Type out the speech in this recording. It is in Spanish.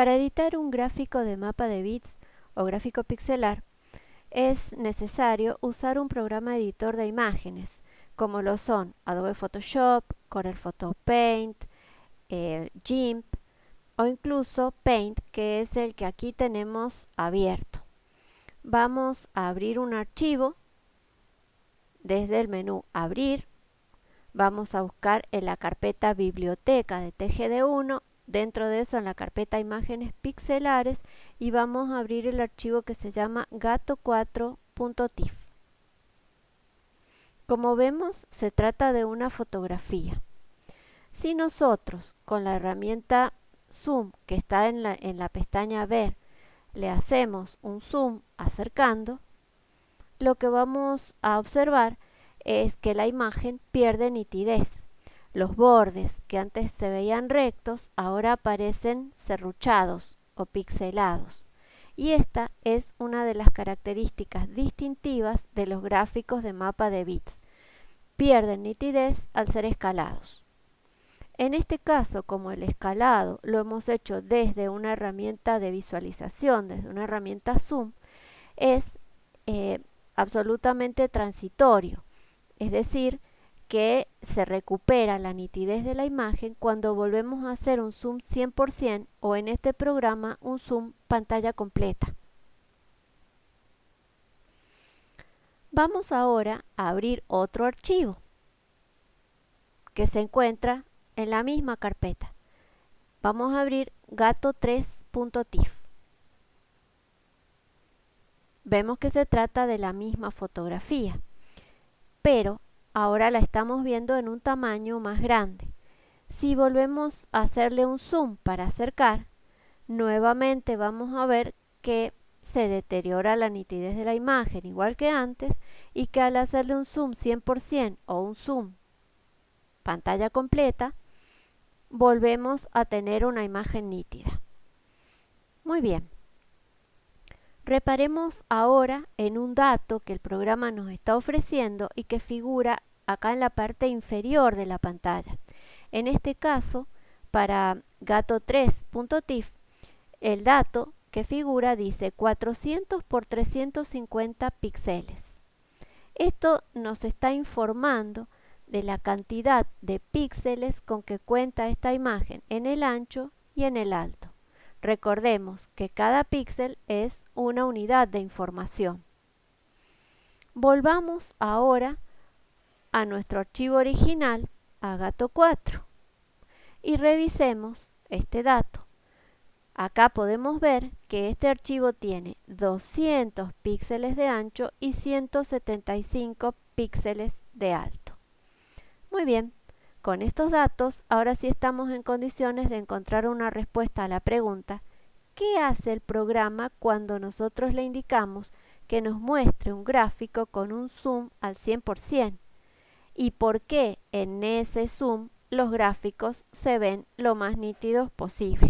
Para editar un gráfico de mapa de bits o gráfico pixelar, es necesario usar un programa editor de imágenes, como lo son Adobe Photoshop, Corel Photo Paint, eh, GIMP o incluso Paint, que es el que aquí tenemos abierto. Vamos a abrir un archivo desde el menú Abrir. Vamos a buscar en la carpeta Biblioteca de TGD1 dentro de eso en la carpeta imágenes pixelares y vamos a abrir el archivo que se llama gato4.tif. Como vemos se trata de una fotografía. Si nosotros con la herramienta zoom que está en la, en la pestaña ver le hacemos un zoom acercando, lo que vamos a observar es que la imagen pierde nitidez. Los bordes que antes se veían rectos ahora aparecen serruchados o pixelados. Y esta es una de las características distintivas de los gráficos de mapa de bits. Pierden nitidez al ser escalados. En este caso, como el escalado lo hemos hecho desde una herramienta de visualización, desde una herramienta zoom, es eh, absolutamente transitorio. Es decir, que se recupera la nitidez de la imagen cuando volvemos a hacer un zoom 100% o en este programa un zoom pantalla completa. Vamos ahora a abrir otro archivo que se encuentra en la misma carpeta. Vamos a abrir gato3.tif. Vemos que se trata de la misma fotografía, pero ahora la estamos viendo en un tamaño más grande. Si volvemos a hacerle un zoom para acercar, nuevamente vamos a ver que se deteriora la nitidez de la imagen igual que antes y que al hacerle un zoom 100% o un zoom pantalla completa, volvemos a tener una imagen nítida. Muy bien. Reparemos ahora en un dato que el programa nos está ofreciendo y que figura acá en la parte inferior de la pantalla. En este caso, para gato3.tif, el dato que figura dice 400 por 350 píxeles. Esto nos está informando de la cantidad de píxeles con que cuenta esta imagen en el ancho y en el alto. Recordemos que cada píxel es una unidad de información. Volvamos ahora a nuestro archivo original, a gato 4, y revisemos este dato. Acá podemos ver que este archivo tiene 200 píxeles de ancho y 175 píxeles de alto. Muy bien, con estos datos ahora sí estamos en condiciones de encontrar una respuesta a la pregunta ¿Qué hace el programa cuando nosotros le indicamos que nos muestre un gráfico con un zoom al 100%? ¿Y por qué en ese zoom los gráficos se ven lo más nítidos posible?